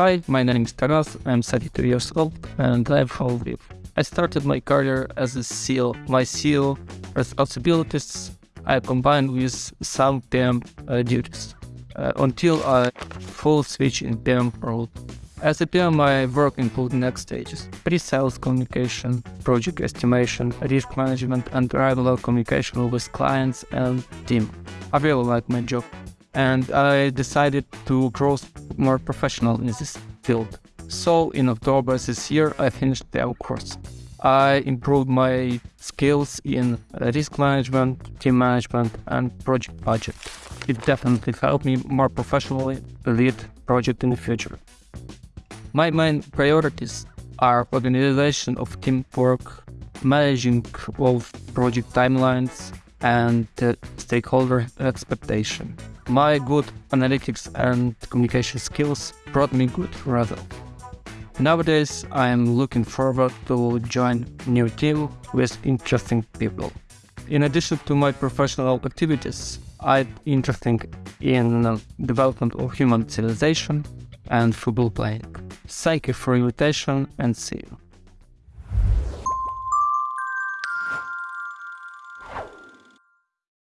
Hi, my name is Taras, I'm 32 years old and I'm from Lviv. I started my career as a SEAL. My SEAL responsibilities I combined with some PM uh, duties uh, until I full switch in PM role. As a PM, my work includes next stages pre-sales communication, project estimation, risk management, and regular communication with clients and team. I really like my job and I decided to grow more professional in this field. So in October this year, I finished the course. I improved my skills in risk management, team management, and project budget. It definitely helped me more professionally lead project in the future. My main priorities are organization of teamwork, managing of project timelines, and uh, stakeholder expectation. My good analytics and communication skills brought me good results. Nowadays, I am looking forward to join new team with interesting people. In addition to my professional activities, I'm interested in development of human civilization and football playing. You for invitation and see you.